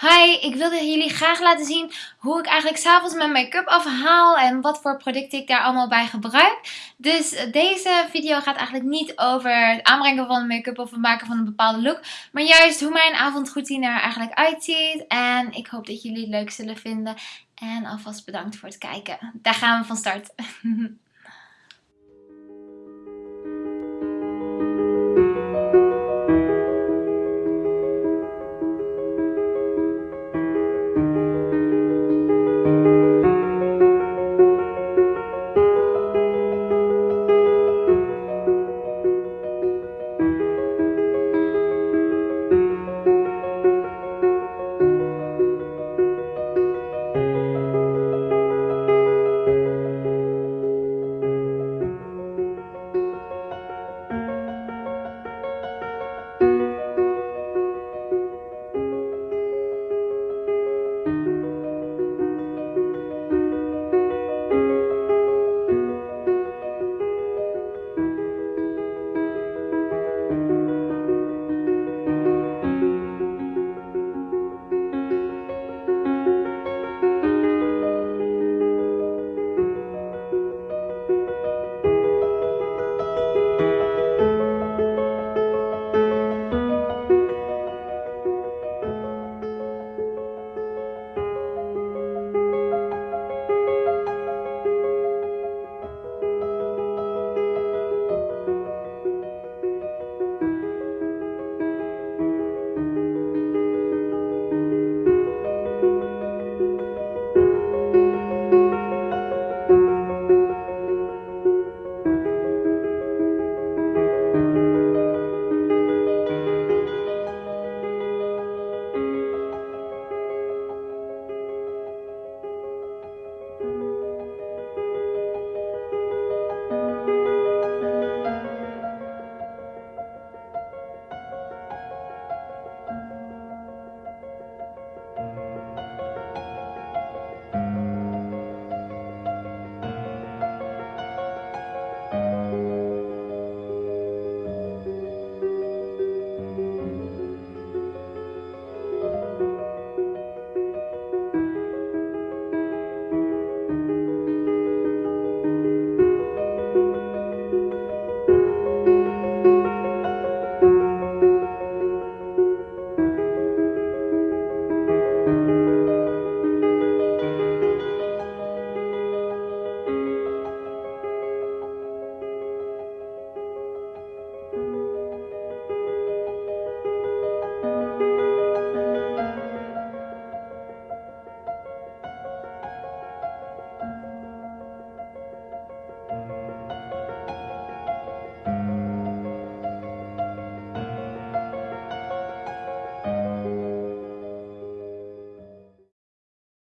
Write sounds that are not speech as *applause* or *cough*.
Hi, ik wilde jullie graag laten zien hoe ik eigenlijk s'avonds mijn make-up afhaal en wat voor producten ik daar allemaal bij gebruik. Dus deze video gaat eigenlijk niet over het aanbrengen van make-up of het maken van een bepaalde look. Maar juist hoe mijn avondroutine er eigenlijk uitziet. En ik hoop dat jullie het leuk zullen vinden. En alvast bedankt voor het kijken. Daar gaan we van start. *laughs*